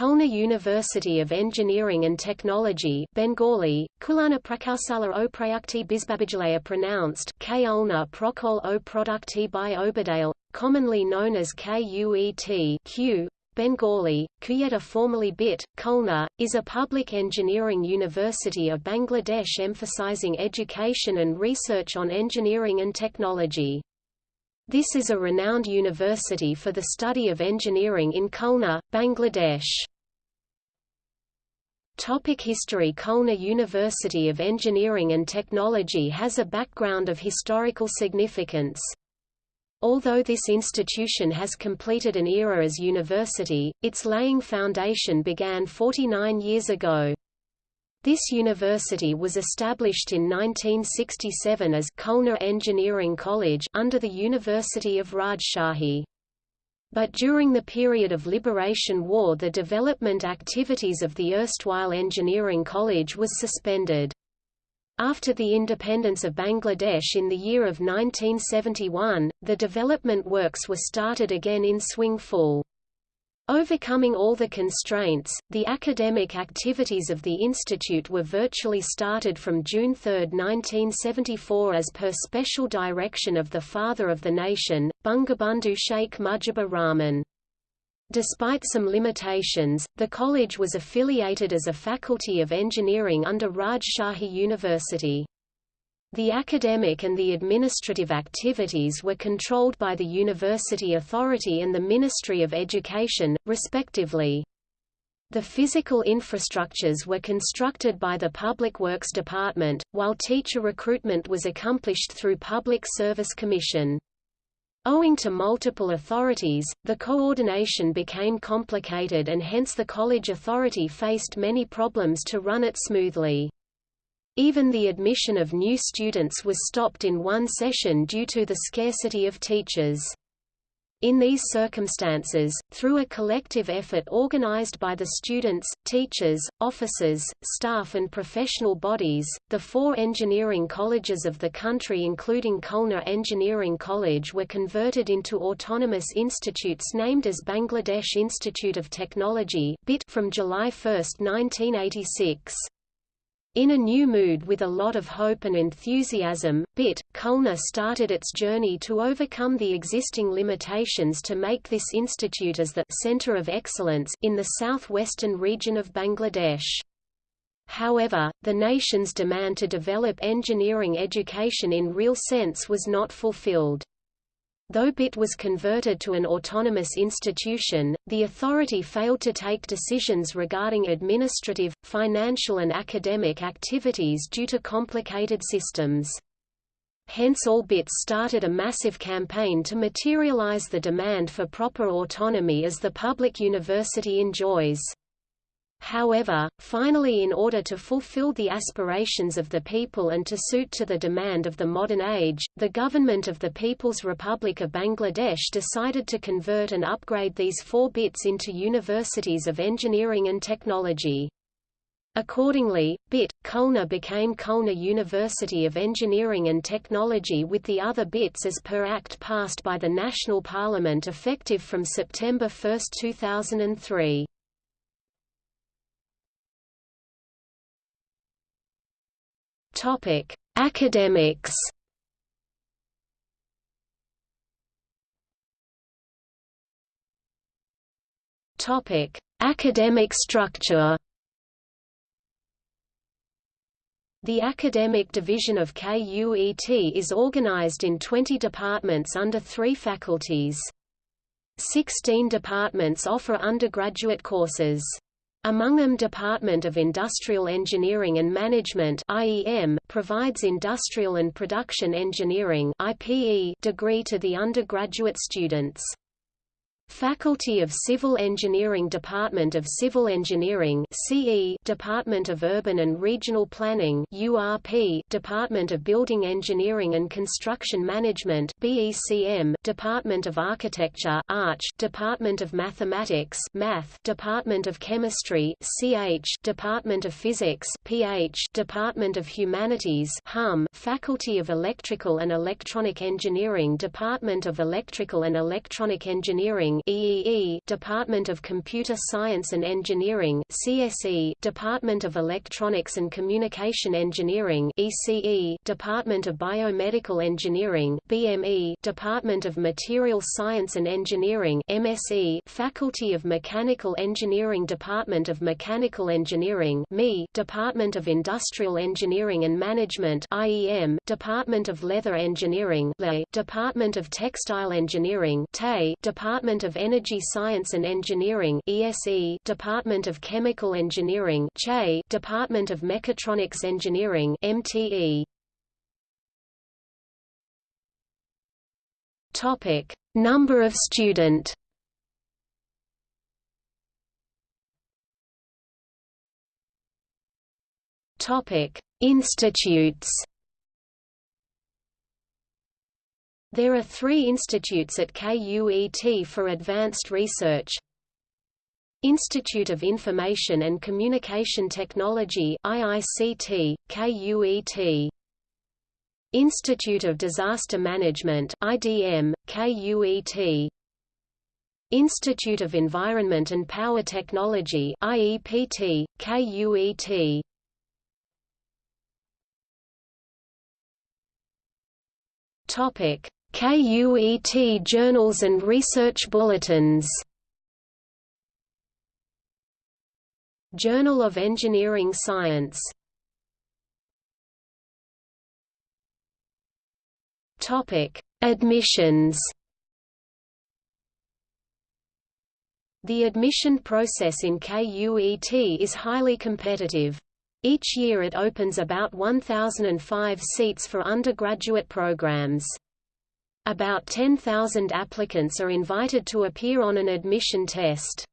Khulna University of Engineering and Technology Bengali, Kulana Prakausala o Prayukti Bizbabijalaya pronounced Kulna Prokol o Produkti by Obadale, commonly known as KUET Q, Bengali, Kuyeta formerly BIT, Khulna, is a public engineering university of Bangladesh emphasizing education and research on engineering and technology. This is a renowned university for the study of engineering in Khulna, Bangladesh. Topic history Khulna University of Engineering and Technology has a background of historical significance. Although this institution has completed an era as university, its laying foundation began 49 years ago. This university was established in 1967 as Khulna Engineering College under the University of Rajshahi. But during the period of Liberation War the development activities of the erstwhile Engineering College was suspended. After the independence of Bangladesh in the year of 1971, the development works were started again in swing full. Overcoming all the constraints, the academic activities of the institute were virtually started from June 3, 1974 as per special direction of the Father of the Nation, Bangabandhu Sheikh Mujibur Rahman. Despite some limitations, the college was affiliated as a faculty of engineering under Rajshahi University. The academic and the administrative activities were controlled by the University Authority and the Ministry of Education, respectively. The physical infrastructures were constructed by the Public Works Department, while teacher recruitment was accomplished through Public Service Commission. Owing to multiple authorities, the coordination became complicated and hence the college authority faced many problems to run it smoothly. Even the admission of new students was stopped in one session due to the scarcity of teachers. In these circumstances, through a collective effort organized by the students, teachers, officers, staff and professional bodies, the four engineering colleges of the country including Khulna Engineering College were converted into autonomous institutes named as Bangladesh Institute of Technology from July 1, 1986. In a new mood with a lot of hope and enthusiasm, BIT, Khulna started its journey to overcome the existing limitations to make this institute as the center of excellence in the southwestern region of Bangladesh. However, the nation's demand to develop engineering education in real sense was not fulfilled. Though BIT was converted to an autonomous institution, the authority failed to take decisions regarding administrative, financial and academic activities due to complicated systems. Hence all BITs started a massive campaign to materialize the demand for proper autonomy as the public university enjoys. However, finally in order to fulfill the aspirations of the people and to suit to the demand of the modern age, the government of the People's Republic of Bangladesh decided to convert and upgrade these four bits into universities of engineering and technology. Accordingly, BIT, Khulna became Khulna University of Engineering and Technology with the other BITs as per Act passed by the National Parliament effective from September 1, 2003. Topic: Academics. Topic: Academic structure. The academic division of KUET is organized in 20 departments under three faculties. Sixteen departments offer undergraduate courses. Among them Department of Industrial Engineering and Management IEM, provides Industrial and Production Engineering IPE degree to the undergraduate students. Faculty of Civil Engineering Department of Civil Engineering CE Department of Urban and Regional Planning URP Department of Building Engineering and Construction Management BECM Department of Architecture Arch Department of Mathematics Math Department of Chemistry CH Department of Physics PH Department of Humanities HUM Faculty of Electrical and Electronic Engineering Department of Electrical and Electronic Engineering EEE, Department of Computer Science and Engineering CSE, Department of Electronics and Communication Engineering ECE, Department of Biomedical Engineering BME, Department of Material Science and Engineering MSE, Faculty of Mechanical Engineering Department of Mechanical Engineering ME, Department of Industrial Engineering and Management IEM, Department of Leather Engineering LE, Department of Textile Engineering TE, Department of Energy Science and Engineering ESE, Department of Chemical Engineering CHE, Department of Mechatronics Engineering MTE. Topic: Number of student. Topic: Institutes. There are three institutes at KUET for advanced research. Institute of Information and Communication Technology IICT, KUET. Institute of Disaster Management IDM, KUET. Institute of Environment and Power Technology IEPT, KUET. Topic: KUET journals and research bulletins. Journal of Engineering Science. Topic: Admissions. The admission process in KUET is highly competitive. Each year it opens about 1,005 seats for undergraduate programs. About 10,000 applicants are invited to appear on an admission test.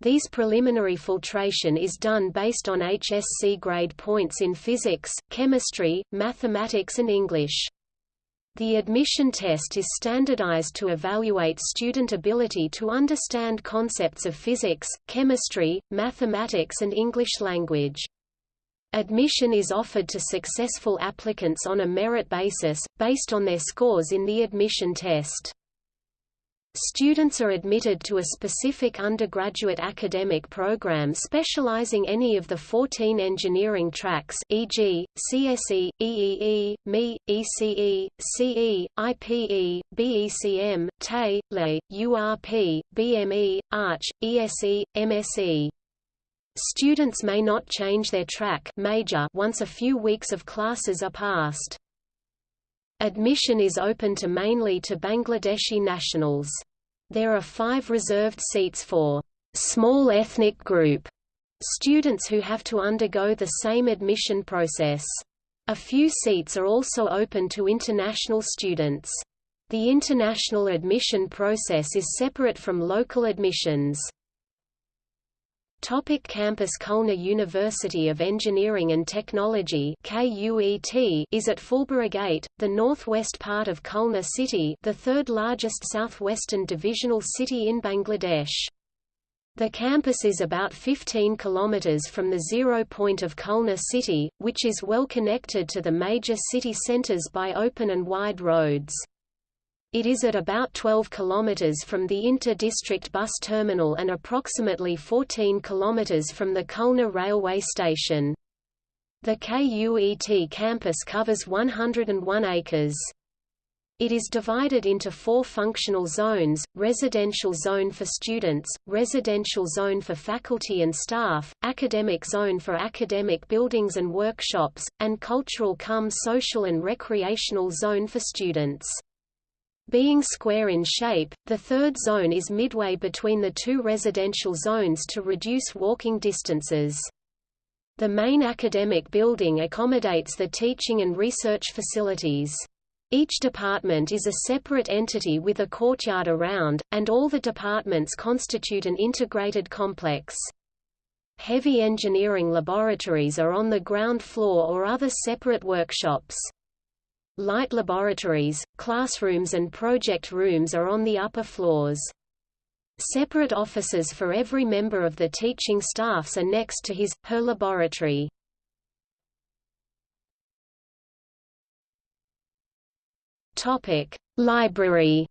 These preliminary filtration is done based on HSC grade points in physics, chemistry, mathematics and English. The admission test is standardized to evaluate student ability to understand concepts of physics, chemistry, mathematics and English language. Admission is offered to successful applicants on a merit basis, based on their scores in the admission test. Students are admitted to a specific undergraduate academic program specializing any of the 14 engineering tracks e.g., CSE, EEE, ME, ECE, CE, IPE, BECM, TE, LE, URP, BME, ARCH, ESE, MSE. Students may not change their track major once a few weeks of classes are passed. Admission is open to mainly to Bangladeshi nationals. There are five reserved seats for small ethnic group students who have to undergo the same admission process. A few seats are also open to international students. The international admission process is separate from local admissions. Topic campus Khulna University of Engineering and Technology KUET is at Fulbari Gate, the northwest part of Khulna city the third largest southwestern divisional city in Bangladesh. The campus is about 15 kilometers from the zero point of Khulna city, which is well connected to the major city centers by open and wide roads. It is at about 12 km from the inter-district bus terminal and approximately 14 km from the Khulna railway station. The KUET campus covers 101 acres. It is divided into four functional zones, residential zone for students, residential zone for faculty and staff, academic zone for academic buildings and workshops, and cultural cum social and recreational zone for students. Being square in shape, the third zone is midway between the two residential zones to reduce walking distances. The main academic building accommodates the teaching and research facilities. Each department is a separate entity with a courtyard around, and all the departments constitute an integrated complex. Heavy engineering laboratories are on the ground floor or other separate workshops. Light laboratories, classrooms and project rooms are on the upper floors. Separate offices for every member of the teaching staffs are next to his, her laboratory. Library.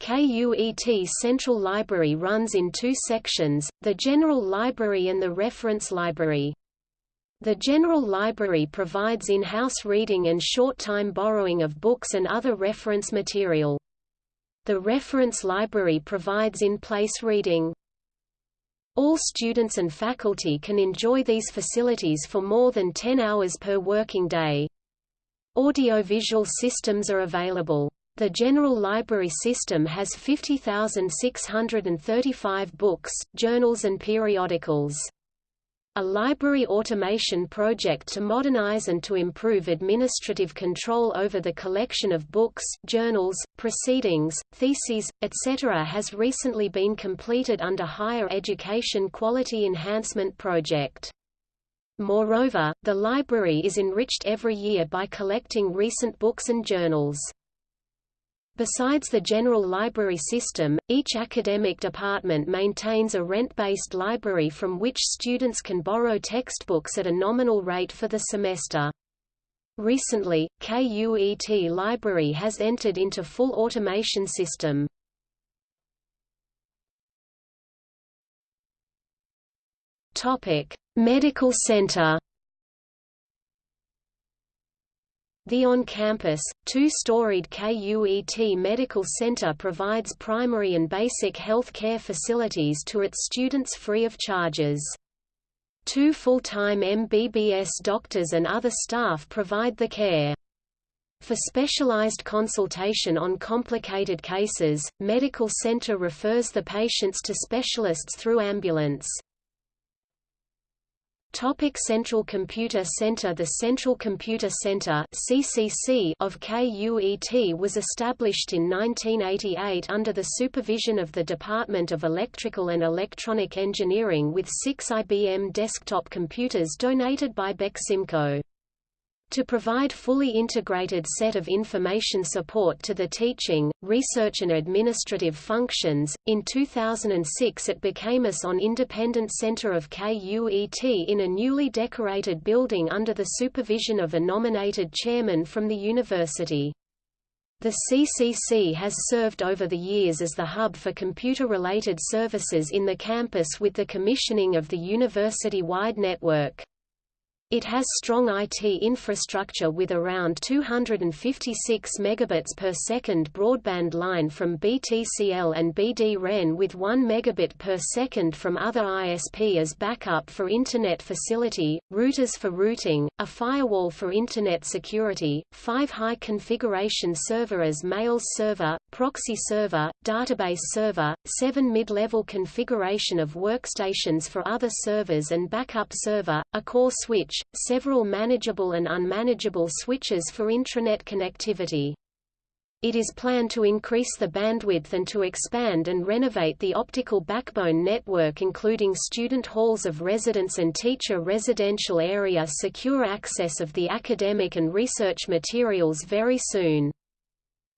KUET Central Library runs in two sections, the General Library and the Reference Library. The General Library provides in-house reading and short-time borrowing of books and other reference material. The Reference Library provides in-place reading. All students and faculty can enjoy these facilities for more than 10 hours per working day. Audiovisual systems are available. The General Library System has 50,635 books, journals and periodicals. A library automation project to modernize and to improve administrative control over the collection of books, journals, proceedings, theses, etc. has recently been completed under Higher Education Quality Enhancement Project. Moreover, the library is enriched every year by collecting recent books and journals. Besides the general library system, each academic department maintains a rent-based library from which students can borrow textbooks at a nominal rate for the semester. Recently, KUET Library has entered into full automation system. Medical Center The on-campus, two-storied KUET Medical Center provides primary and basic health care facilities to its students free of charges. Two full-time MBBS doctors and other staff provide the care. For specialized consultation on complicated cases, Medical Center refers the patients to specialists through ambulance. Topic Central Computer Center The Central Computer Center CCC of KUET was established in 1988 under the supervision of the Department of Electrical and Electronic Engineering with six IBM desktop computers donated by Beximco. To provide fully integrated set of information support to the teaching, research and administrative functions, in 2006 it became a SON independent center of KUET in a newly decorated building under the supervision of a nominated chairman from the university. The CCC has served over the years as the hub for computer-related services in the campus with the commissioning of the university-wide network. It has strong IT infrastructure with around 256 megabits per second broadband line from BTCL and BD-REN with 1 megabit per second from other ISP as backup for Internet facility, routers for routing, a firewall for Internet security, five high-configuration server as mails server, proxy server, database server, seven mid-level configuration of workstations for other servers and backup server, a core switch, several manageable and unmanageable switches for intranet connectivity. It is planned to increase the bandwidth and to expand and renovate the optical backbone network including student halls of residence and teacher residential area secure access of the academic and research materials very soon.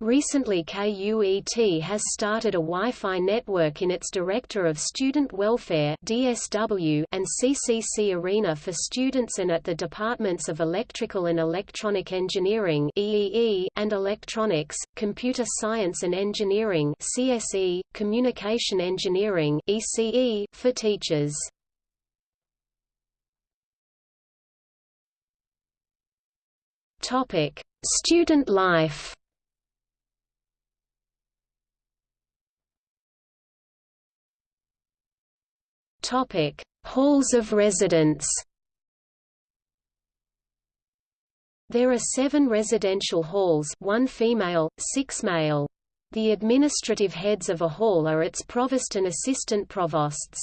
Recently KUET has started a Wi-Fi network in its Director of Student Welfare DSW and CCC Arena for students and at the Departments of Electrical and Electronic Engineering EEE and Electronics, Computer Science and Engineering CSE, Communication Engineering ECE for teachers. Topic: Student life Topic: Halls of residence. There are seven residential halls one female, six male. The administrative heads of a hall are its provost and assistant provosts.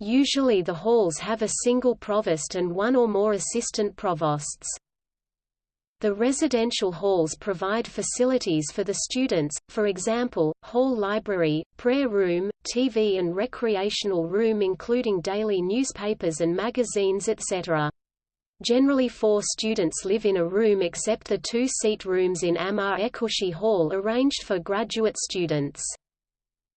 Usually the halls have a single provost and one or more assistant provosts. The residential halls provide facilities for the students, for example, hall library, prayer room, TV and recreational room including daily newspapers and magazines etc. Generally four students live in a room except the two-seat rooms in Amar Ekushi Hall arranged for graduate students.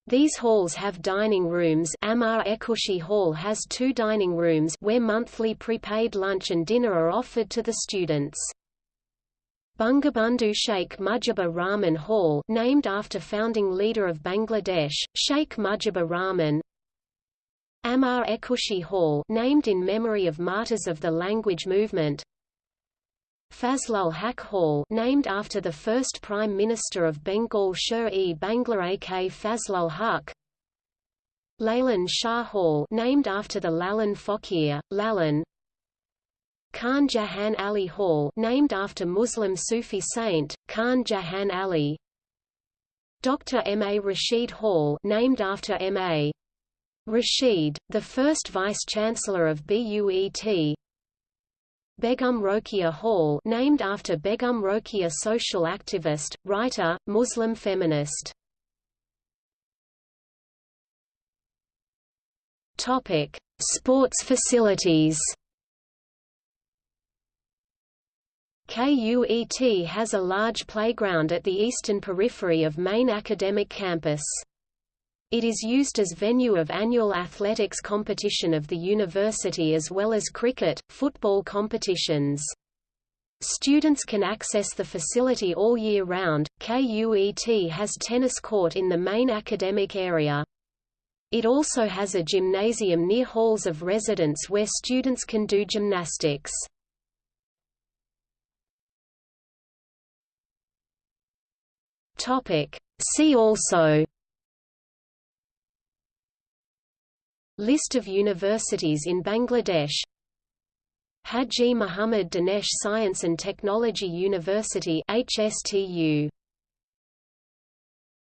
These halls have dining rooms Amar Ekushi Hall has two dining rooms where monthly prepaid lunch and dinner are offered to the students. Bangabandhu Sheikh Mujibur Rahman Hall named after founding leader of Bangladesh, Sheikh Mujibur Rahman. Amar Ekushi Hall named in memory of martyrs of the language movement. Fazlul Haq Hall named after the first Prime Minister of Bengal Sher-e Bangla Ak Fazlul Haq. Lalan Shah Hall named after the Lalan Fakir, Lalan Khan Jahan Ali Hall named after Muslim Sufi saint, Khan Jahan Ali Dr. M. A. Rashid Hall named after M. A. Rashid, the first Vice-Chancellor of BUET Begum Rokeya Hall named after Begum Rokeya social activist, writer, Muslim feminist. Sports facilities. KUET has a large playground at the eastern periphery of main academic campus. It is used as venue of annual athletics competition of the university as well as cricket, football competitions. Students can access the facility all year round. KUET has tennis court in the main academic area. It also has a gymnasium near halls of residence where students can do gymnastics. Topic. See also List of universities in Bangladesh Haji Muhammad Danesh Science and Technology University HSTU